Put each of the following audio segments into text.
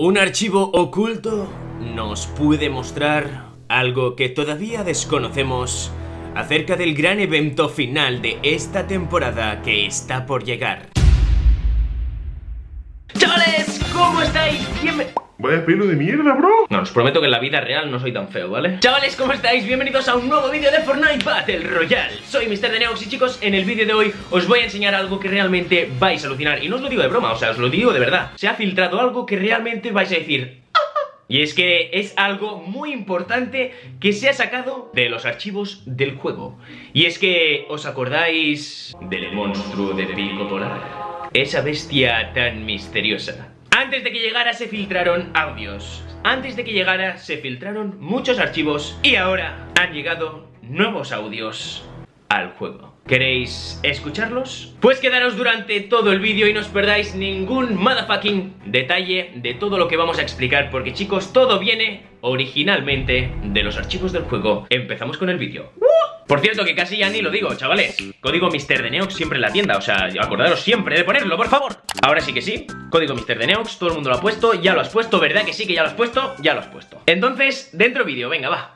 Un archivo oculto nos puede mostrar algo que todavía desconocemos acerca del gran evento final de esta temporada que está por llegar. Chavales, ¿cómo estáis? Bienvenidos... Vaya pelo de mierda, bro. No, os prometo que en la vida real no soy tan feo, ¿vale? Chavales, ¿cómo estáis? Bienvenidos a un nuevo vídeo de Fortnite Battle Royale Soy Mr. Deneox y chicos, en el vídeo de hoy os voy a enseñar algo que realmente vais a alucinar Y no os lo digo de broma, o sea, os lo digo de verdad Se ha filtrado algo que realmente vais a decir y es que es algo muy importante que se ha sacado de los archivos del juego. Y es que, ¿os acordáis del monstruo de pico polar? Esa bestia tan misteriosa. Antes de que llegara se filtraron audios. Antes de que llegara se filtraron muchos archivos. Y ahora han llegado nuevos audios al juego. ¿Queréis escucharlos? Pues quedaros durante todo el vídeo y no os perdáis ningún motherfucking detalle de todo lo que vamos a explicar porque chicos, todo viene originalmente de los archivos del juego. Empezamos con el vídeo. Por cierto, que casi ya ni lo digo, chavales Código Mr. de Neox siempre en la tienda O sea, acordaros siempre de ponerlo, por favor Ahora sí que sí, código Mr. de Neox Todo el mundo lo ha puesto, ya lo has puesto ¿Verdad que sí que ya lo has puesto? Ya lo has puesto Entonces, dentro vídeo, venga, va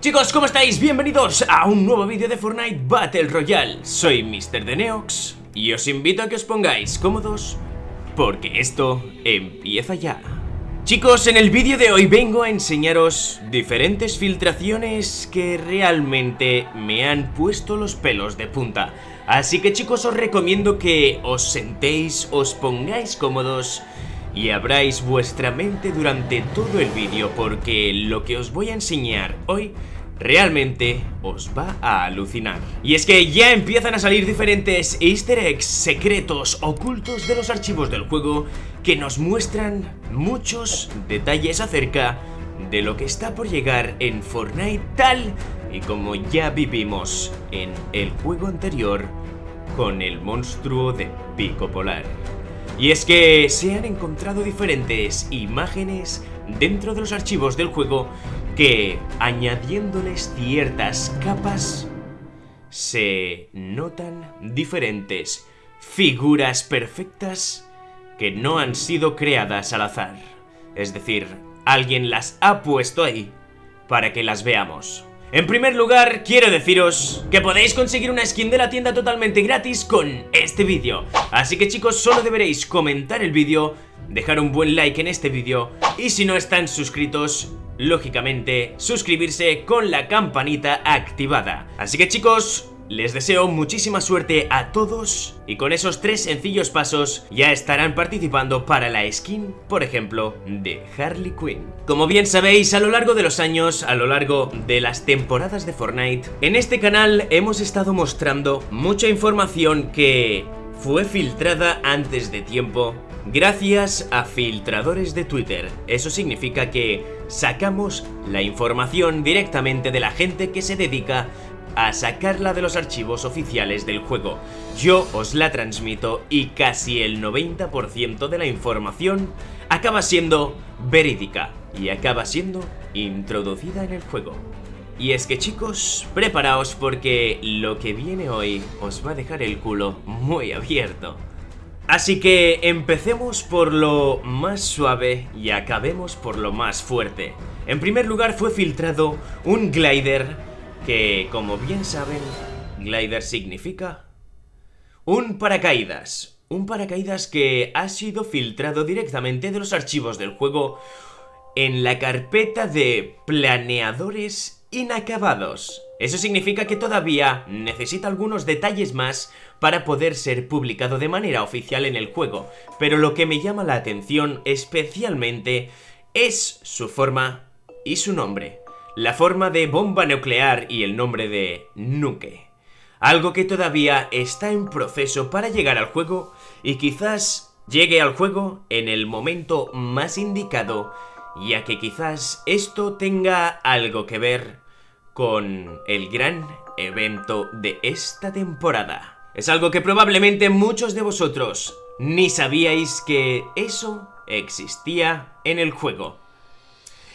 Chicos, ¿cómo estáis? Bienvenidos a un nuevo vídeo de Fortnite Battle Royale Soy Mr. de Neox Y os invito a que os pongáis cómodos Porque esto empieza ya Chicos, en el vídeo de hoy vengo a enseñaros diferentes filtraciones que realmente me han puesto los pelos de punta. Así que chicos os recomiendo que os sentéis, os pongáis cómodos y abráis vuestra mente durante todo el vídeo porque lo que os voy a enseñar hoy realmente os va a alucinar. Y es que ya empiezan a salir diferentes easter eggs secretos ocultos de los archivos del juego que nos muestran muchos detalles acerca de lo que está por llegar en Fortnite tal y como ya vivimos en el juego anterior con el monstruo de Pico Polar. Y es que se han encontrado diferentes imágenes dentro de los archivos del juego que, añadiéndoles ciertas capas, se notan diferentes figuras perfectas que no han sido creadas al azar. Es decir, alguien las ha puesto ahí para que las veamos. En primer lugar, quiero deciros que podéis conseguir una skin de la tienda totalmente gratis con este vídeo. Así que chicos, solo deberéis comentar el vídeo, dejar un buen like en este vídeo y si no están suscritos, lógicamente, suscribirse con la campanita activada. Así que chicos, les deseo muchísima suerte a todos y con esos tres sencillos pasos ya estarán participando para la skin, por ejemplo, de Harley Quinn. Como bien sabéis, a lo largo de los años, a lo largo de las temporadas de Fortnite, en este canal hemos estado mostrando mucha información que fue filtrada antes de tiempo gracias a filtradores de Twitter. Eso significa que sacamos la información directamente de la gente que se dedica a sacarla de los archivos oficiales del juego. Yo os la transmito y casi el 90% de la información acaba siendo verídica y acaba siendo introducida en el juego. Y es que chicos, preparaos porque lo que viene hoy os va a dejar el culo muy abierto. Así que empecemos por lo más suave y acabemos por lo más fuerte. En primer lugar fue filtrado un glider que, como bien saben, glider significa un paracaídas. Un paracaídas que ha sido filtrado directamente de los archivos del juego en la carpeta de planeadores inacabados. Eso significa que todavía necesita algunos detalles más para poder ser publicado de manera oficial en el juego, pero lo que me llama la atención especialmente es su forma y su nombre la forma de bomba nuclear y el nombre de Nuke. Algo que todavía está en proceso para llegar al juego y quizás llegue al juego en el momento más indicado, ya que quizás esto tenga algo que ver con el gran evento de esta temporada. Es algo que probablemente muchos de vosotros ni sabíais que eso existía en el juego.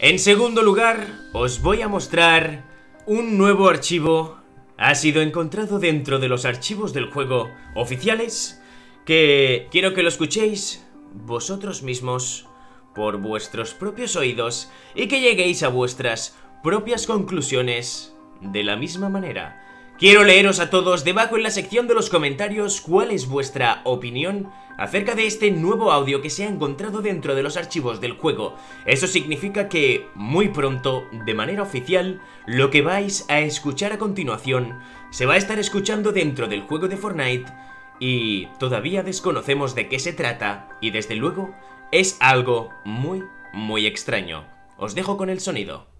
En segundo lugar, os voy a mostrar un nuevo archivo. Ha sido encontrado dentro de los archivos del juego oficiales que quiero que lo escuchéis vosotros mismos por vuestros propios oídos y que lleguéis a vuestras propias conclusiones de la misma manera. Quiero leeros a todos debajo en la sección de los comentarios cuál es vuestra opinión acerca de este nuevo audio que se ha encontrado dentro de los archivos del juego. Eso significa que muy pronto, de manera oficial, lo que vais a escuchar a continuación se va a estar escuchando dentro del juego de Fortnite y todavía desconocemos de qué se trata y desde luego es algo muy, muy extraño. Os dejo con el sonido.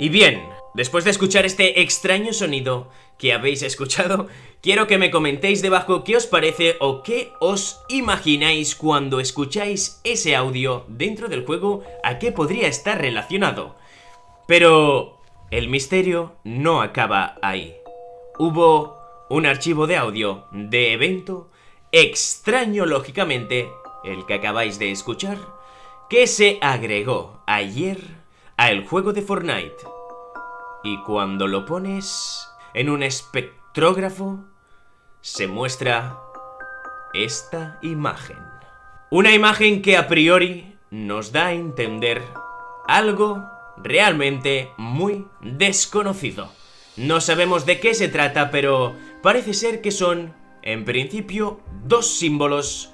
Y bien, después de escuchar este extraño sonido que habéis escuchado, quiero que me comentéis debajo qué os parece o qué os imagináis cuando escucháis ese audio dentro del juego, a qué podría estar relacionado. Pero el misterio no acaba ahí. Hubo un archivo de audio de evento extraño lógicamente, el que acabáis de escuchar, que se agregó ayer al juego de Fortnite. Y cuando lo pones en un espectrógrafo, se muestra esta imagen. Una imagen que a priori nos da a entender algo realmente muy desconocido. No sabemos de qué se trata, pero parece ser que son, en principio, dos símbolos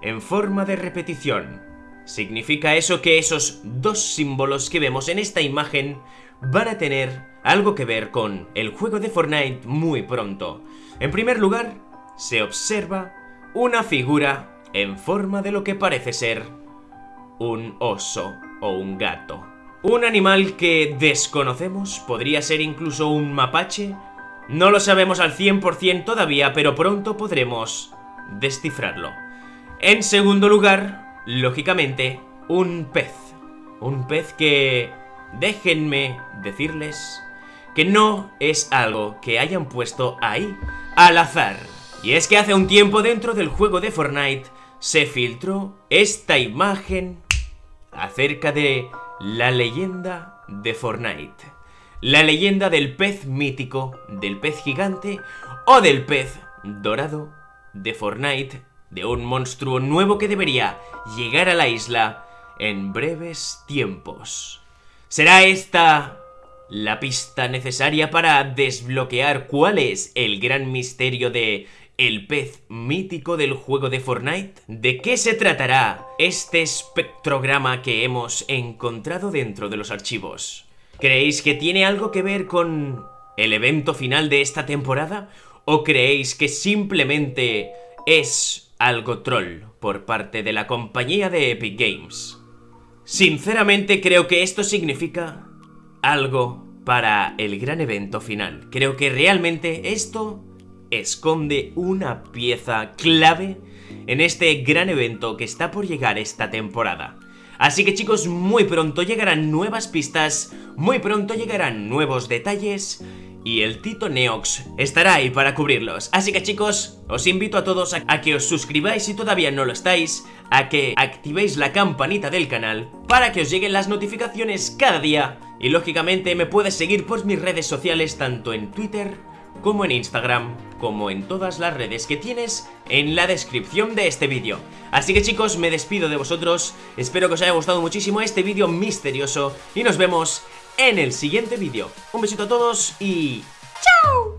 en forma de repetición. Significa eso que esos dos símbolos que vemos en esta imagen van a tener algo que ver con el juego de Fortnite muy pronto. En primer lugar, se observa una figura en forma de lo que parece ser un oso o un gato. Un animal que desconocemos, podría ser incluso un mapache. No lo sabemos al 100% todavía, pero pronto podremos descifrarlo. En segundo lugar, lógicamente, un pez. Un pez que, déjenme decirles, que no es algo que hayan puesto ahí al azar. Y es que hace un tiempo dentro del juego de Fortnite se filtró esta imagen acerca de la leyenda de Fortnite. La leyenda del pez mítico, del pez gigante o del pez dorado de Fortnite de un monstruo nuevo que debería llegar a la isla en breves tiempos. ¿Será esta la pista necesaria para desbloquear cuál es el gran misterio de el pez mítico del juego de Fortnite? ¿De qué se tratará este espectrograma que hemos encontrado dentro de los archivos? ¿Creéis que tiene algo que ver con el evento final de esta temporada? ¿O creéis que simplemente es algo troll por parte de la compañía de Epic Games. Sinceramente creo que esto significa algo para el gran evento final. Creo que realmente esto esconde una pieza clave en este gran evento que está por llegar esta temporada. Así que chicos, muy pronto llegarán nuevas pistas, muy pronto llegarán nuevos detalles y el Tito Neox estará ahí para cubrirlos. Así que chicos, os invito a todos a, que os suscribáis si todavía no lo estáis, a que activéis la campanita del canal para que os lleguen las notificaciones cada día. Y lógicamente me puedes seguir por mis redes sociales tanto en Twitter como en Instagram, como en todas las redes que tienes en la descripción de este vídeo. Así que chicos, me despido de vosotros, espero que os haya gustado muchísimo este vídeo misterioso y nos vemos en el siguiente vídeo. Un besito a todos y... ¡Chao!